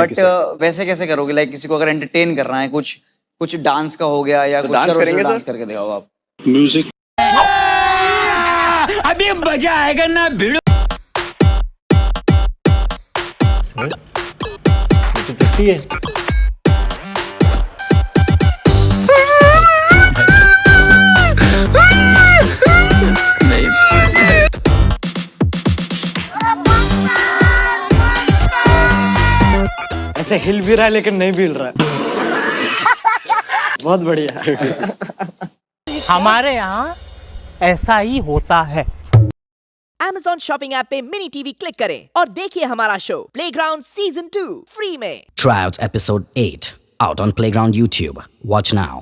But वैसे कैसे करोगे? लाइक किसी को अगर एंटरटेन करना है कुछ कुछ डांस का हो गया या कुछ डांस, करेंगे डांस करके दिखाओ आप। म्यूज़िक अभी मज़ा आएगा ना भिड़ो। तो है। ऐसे हिल भी रहा है लेकिन नहीं भी हिल रहा है बहुत बढ़िया हमारे यहाँ ऐसा ही होता है Amazon शॉपिंग ऐप पे मिनी टीवी क्लिक करें और देखिए हमारा show playground season two free में Tryouts Episode 8 out on Playground YouTube. Watch now.